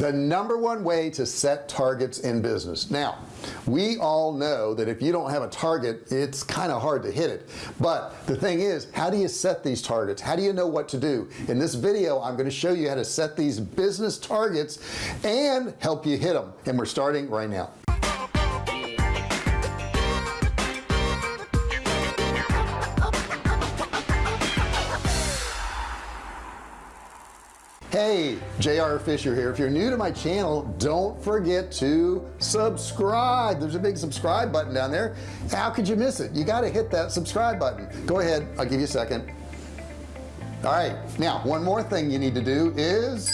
the number one way to set targets in business. Now we all know that if you don't have a target it's kind of hard to hit it. But the thing is how do you set these targets? How do you know what to do? In this video I'm going to show you how to set these business targets and help you hit them and we're starting right now hey JR Fisher here. If you're new to my channel don't forget to subscribe. There's a big subscribe button down there. How could you miss it? You got to hit that subscribe button. Go ahead I'll give you a second. All right now one more thing you need to do is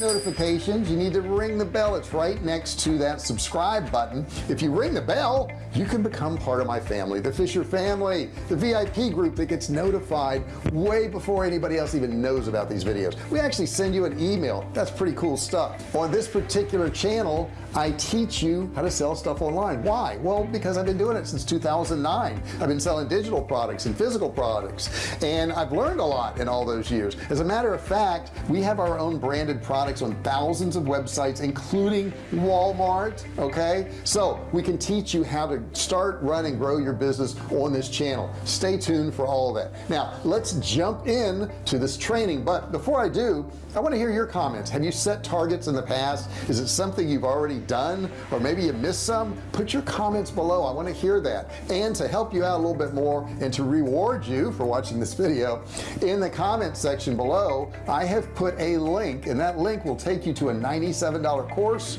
notifications you need to ring the bell. It's right next to that subscribe button. If you ring the bell you can become part of my family the Fisher family the VIP group that gets notified way before anybody else even knows about these videos. We actually send you an email. That's pretty cool stuff. On this particular channel I teach you how to sell stuff online. Why? Well because I've been doing it since 2009 I've been selling digital products and physical products and I've learned a lot in all those years. As a matter of fact we have our own branded products on thousands of websites including Walmart okay? So we can teach you how to start run and grow your business on this channel. Stay tuned for all of that. Now let's jump in to this training but before I do I want to hear your comments. Have you set targets in the past? Is it something you've already done or maybe you missed some put your comments below. I want to hear that. And to help you out a little bit more and to reward you for watching this video in the comment section below I have put a link and that link will take you to a $97 course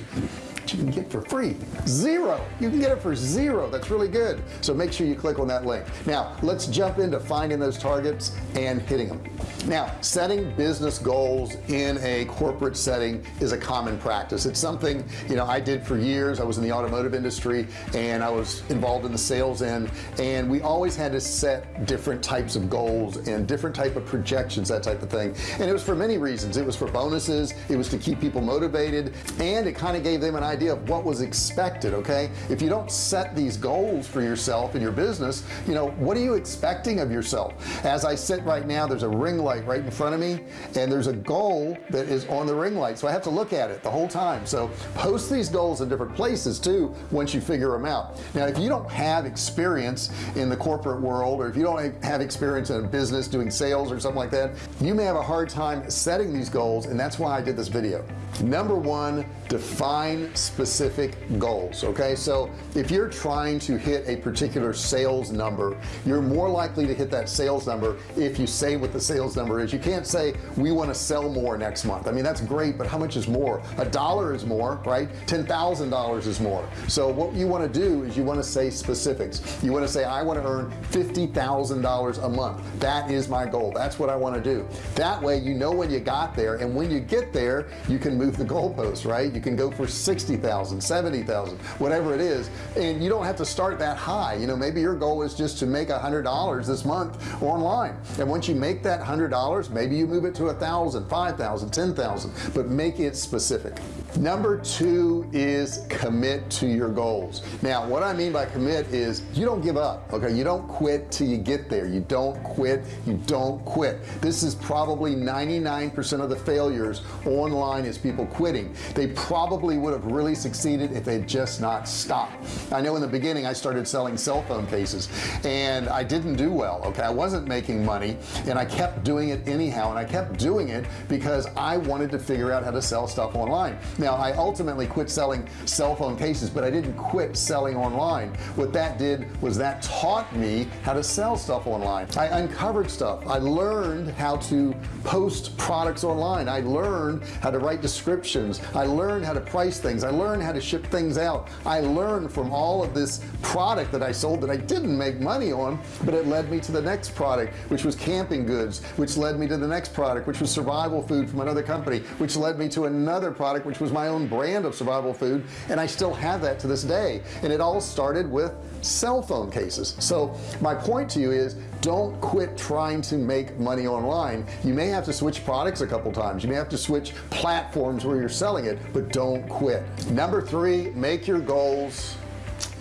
you can get for free. Zero. You can get it for zero. That's really good. So make sure you click on that link. Now let's jump into finding those targets and hitting them now setting business goals in a corporate setting is a common practice. It's something you know I did for years. I was in the automotive industry and I was involved in the sales end. And we always had to set different types of goals and different type of projections that type of thing. And it was for many reasons. It was for bonuses. It was to keep people motivated. And it kind of gave them an idea idea of what was expected okay? If you don't set these goals for yourself in your business you know what are you expecting of yourself? As I sit right now there's a ring light right in front of me and there's a goal that is on the ring light so I have to look at it the whole time. So post these goals in different places too once you figure them out. Now if you don't have experience in the corporate world or if you don't have experience in a business doing sales or something like that you may have a hard time setting these goals and that's why I did this video. Number one define specific goals okay? So if you're trying to hit a particular sales number you're more likely to hit that sales number if you say what the sales number is. You can't say we want to sell more next month. I mean that's great but how much is more? A dollar is more right? ten thousand dollars is more. So what you want to do is you want to say specifics. You want to say I want to earn fifty thousand dollars a month. That is my goal. That's what I want to do. That way you know when you got there and when you get there you can move the goalposts right? You can go for 60,000 70,000 whatever it is and you don't have to start that high. You know maybe your goal is just to make a hundred dollars this month online. And once you make that hundred dollars maybe you move it to a thousand five thousand ten thousand but make it specific. Number two is commit to your goals. Now what I mean by commit is you don't give up okay? You don't quit till you get there. You don't quit. You don't quit. This is probably 99% of the failures online is people quitting. They probably would have really succeeded if they'd just not stopped. I know in the beginning I started selling cell phone cases and I didn't do well okay? I wasn't making money and I kept doing it anyhow and I kept doing it because I wanted to figure out how to sell stuff online. Now I ultimately quit selling cell phone cases but I didn't quit selling online. What that did was that taught me how to sell stuff online. I uncovered stuff. I learned how to post products online. I learned how to write descriptions. I learned how to price things I learned how to ship things out. I learned from all of this product that I sold that I didn't make money on but it led me to the next product which was camping goods which led me to the next product which was survival food from another company which led me to another product which was my own brand of survival food and I still have that to this day. And it all started with cell phone cases. So my point to you is don't quit trying to make money online. You may have to switch products a couple times. You may have to switch platforms where you're selling it but don't quit number three make your goals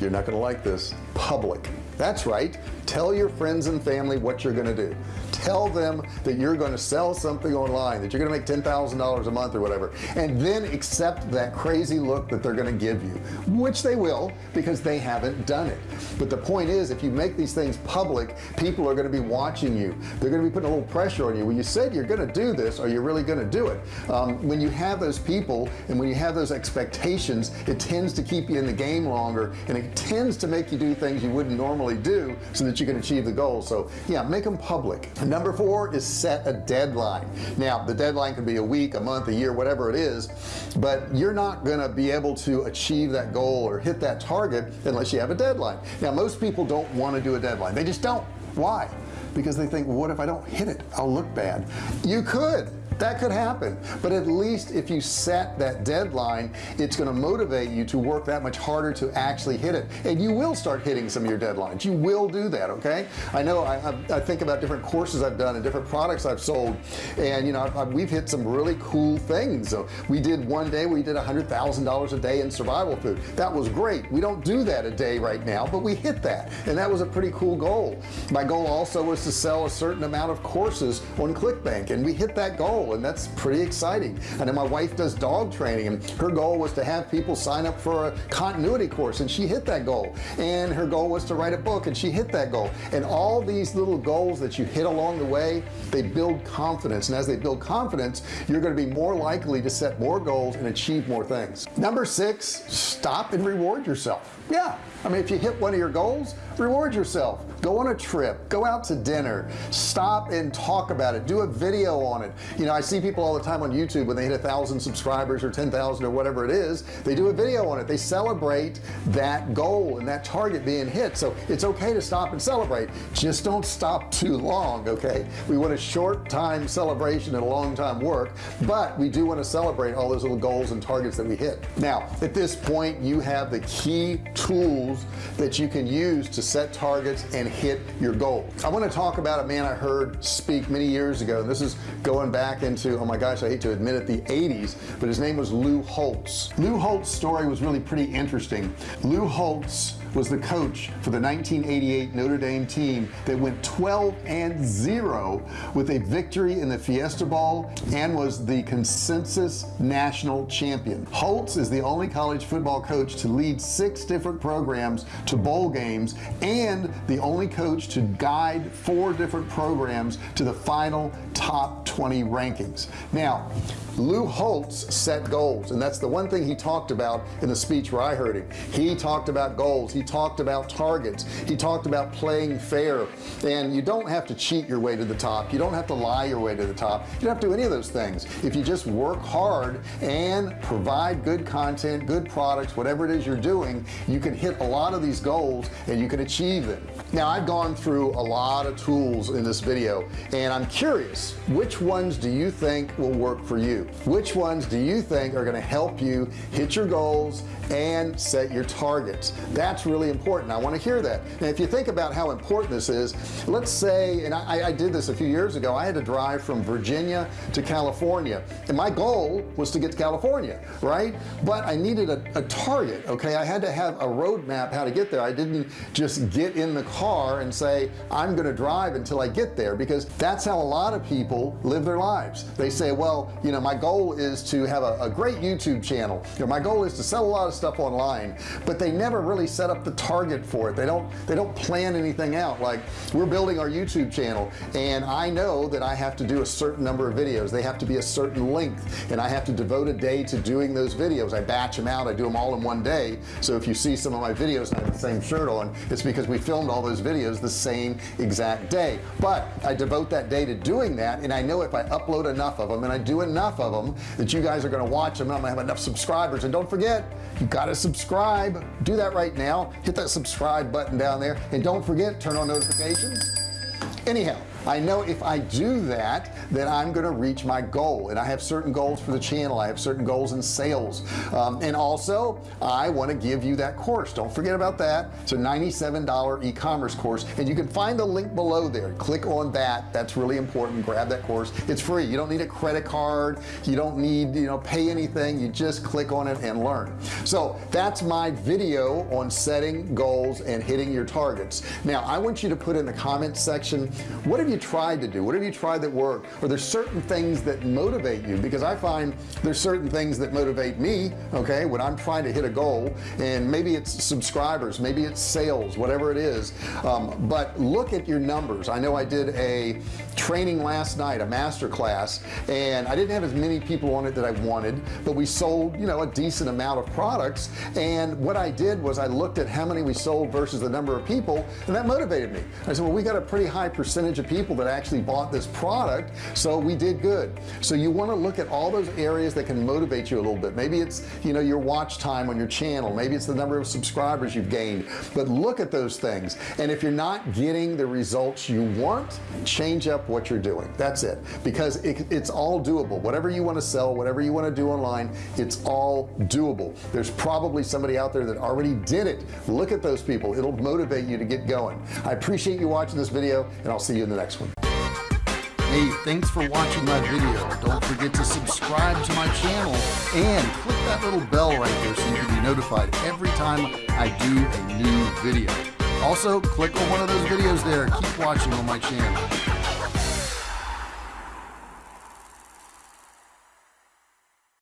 you're not gonna like this public. That's right. Tell your friends and family what you're gonna do tell them that you're going to sell something online that you're going to make $10,000 a month or whatever and then accept that crazy look that they're going to give you which they will because they haven't done it. But the point is if you make these things public people are going to be watching you. They're going to be putting a little pressure on you. When you said you're going to do this. Are you really going to do it? Um, when you have those people and when you have those expectations it tends to keep you in the game longer and it tends to make you do things you wouldn't normally do so that you can achieve the goal. So yeah make them public number four is set a deadline. Now the deadline can be a week a month a year whatever it is but you're not going to be able to achieve that goal or hit that target unless you have a deadline. Now most people don't want to do a deadline. They just don't. Why? Because they think what if I don't hit it? I'll look bad. You could that could happen. But at least if you set that deadline it's going to motivate you to work that much harder to actually hit it. And you will start hitting some of your deadlines. You will do that okay? I know I, I, think about different courses I've done and different products I've sold. And you know I've, we've hit some really cool things. So we did one day we did a hundred thousand dollars a day in survival food. That was great. We don't do that a day right now but we hit that. And that was a pretty cool goal. My goal also was to sell a certain amount of courses on ClickBank and we hit that goal and that's pretty exciting. And then my wife does dog training and her goal was to have people sign up for a continuity course and she hit that goal. And her goal was to write a book and she hit that goal. And all these little goals that you hit along the way they build confidence. And as they build confidence you're going to be more likely to set more goals and achieve more things. Number six stop and reward yourself. Yeah I mean if you hit one of your goals reward yourself. Go on a trip go out to dinner. Stop and talk about it. Do a video on it. You know I see people all the time on YouTube when they hit a thousand subscribers or 10,000 or whatever it is they do a video on it. They celebrate that goal and that target being hit. So it's okay to stop and celebrate. Just don't stop too long okay? We want a short time celebration and a long time work but we do want to celebrate all those little goals and targets that we hit. Now at this point you have the key tools that you can use to set targets and hit your goal. I want to talk about a man I heard speak many years ago and this is going back into oh my gosh I hate to admit it the 80s but his name was Lou Holtz. Lou Holtz story was really pretty interesting. Lou Holtz was the coach for the 1988 Notre Dame team that went 12 and 0 with a victory in the Fiesta Bowl and was the consensus national champion. Holtz is the only college football coach to lead six different programs to bowl games and the only coach to guide four different programs to the final top 20 rankings. Now Lou Holtz set goals and that's the one thing he talked about in the speech where I heard him. He talked about goals he talked about targets he talked about playing fair. And you don't have to cheat your way to the top you don't have to lie your way to the top you don't have to do any of those things. If you just work hard and provide good content good products whatever it is you're doing you can hit a lot of these goals and you can achieve them now I've gone through a lot of tools in this video and I'm curious which ones do you think will work for you which ones do you think are going to help you hit your goals and set your targets? That's really important. I want to hear that. And if you think about how important this is let's say and I, I did this a few years ago I had to drive from Virginia to California and my goal was to get to California right? But I needed a, a target okay? I had to have a roadmap how to get there. I didn't just get in the car and say I'm gonna drive until I get there because that's how a lot of people live their lives. They say well you know my goal is to have a, a great YouTube channel. You know, my goal is to sell a lot of stuff online but they never really set up the target for it. They don't they don't plan anything out. Like we're building our YouTube channel and I know that I have to do a certain number of videos. They have to be a certain length and I have to devote a day to doing those videos. I batch them out I do them all in one day. So if you see some of my videos and I have the same shirt on it's because we filmed all those videos the same exact day. But I devote that day to doing that and I know if I upload enough of them and I do enough of them that you guys are going to watch. Them I'm gonna have enough subscribers. And don't forget you got to subscribe. Do that right now. Hit that subscribe button down there. And don't forget turn on notifications. Anyhow I know if I do that then I'm going to reach my goal. And I have certain goals for the channel. I have certain goals in sales. Um, and also I want to give you that course. Don't forget about that. It's a $97 e-commerce course. And you can find the link below there. Click on that. That's really important. Grab that course. It's free. You don't need a credit card. You don't need you know pay anything. You just click on it and learn. So that's my video on setting goals and hitting your targets. Now I want you to put in the comment section what have you you tried to do what have you tried that worked or there's certain things that motivate you because I find there's certain things that motivate me okay when I'm trying to hit a goal and maybe it's subscribers maybe it's sales whatever it is um, but look at your numbers. I know I did a training last night a master class and I didn't have as many people on it that I wanted but we sold you know a decent amount of products and what I did was I looked at how many we sold versus the number of people and that motivated me. I said well we got a pretty high percentage of people that actually bought this product so we did good. So you want to look at all those areas that can motivate you a little bit. Maybe it's you know your watch time on your channel. Maybe it's the number of subscribers you've gained. But look at those things. And if you're not getting the results you want change up what you're doing. That's it. Because it, it's all doable. Whatever you want to sell whatever you want to do online it's all doable. There's probably somebody out there that already did it. Look at those people. It'll motivate you to get going. I appreciate you watching this video and I'll see you in the next one. Hey thanks for watching my video. Don't forget to subscribe to my channel and click that little bell right there so you can be notified every time I do a new video. Also click on one of those videos there. Keep watching on my channel